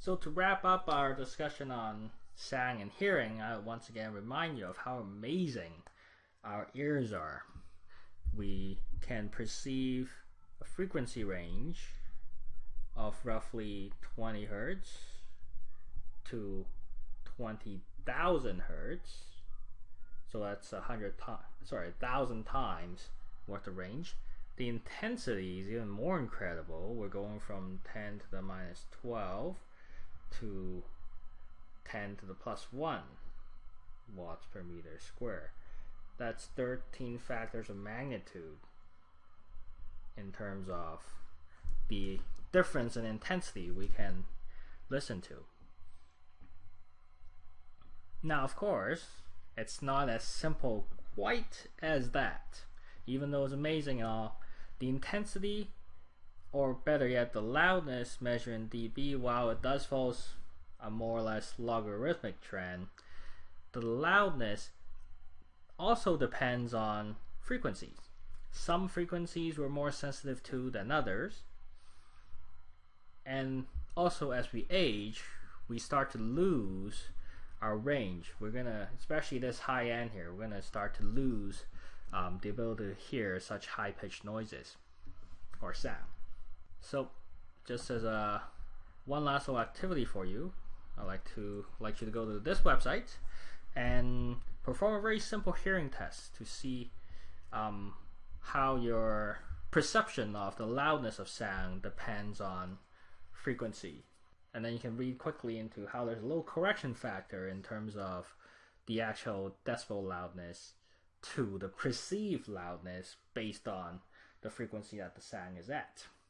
So to wrap up our discussion on sound and hearing, I once again remind you of how amazing our ears are. We can perceive a frequency range of roughly 20 hertz to 20,000 hertz. So that's a hundred times, sorry, a thousand times worth of range. The intensity is even more incredible. We're going from 10 to the minus 12 to 10 to the plus 1 watts per meter square. That's 13 factors of magnitude in terms of the difference in intensity we can listen to. Now, of course, it's not as simple quite as that. Even though it's amazing all, the intensity, or better yet, the loudness measured in dB, while it does follow a more or less logarithmic trend, the loudness also depends on frequencies. Some frequencies we're more sensitive to than others. And also as we age, we start to lose our range. We're gonna, especially this high end here, we're gonna start to lose um, the ability to hear such high pitched noises or sound. So, just as a one last little activity for you, I'd like to like you to go to this website and perform a very simple hearing test to see um, how your perception of the loudness of sound depends on frequency. And then you can read quickly into how there's a little correction factor in terms of the actual decibel loudness to the perceived loudness based on the frequency that the sound is at.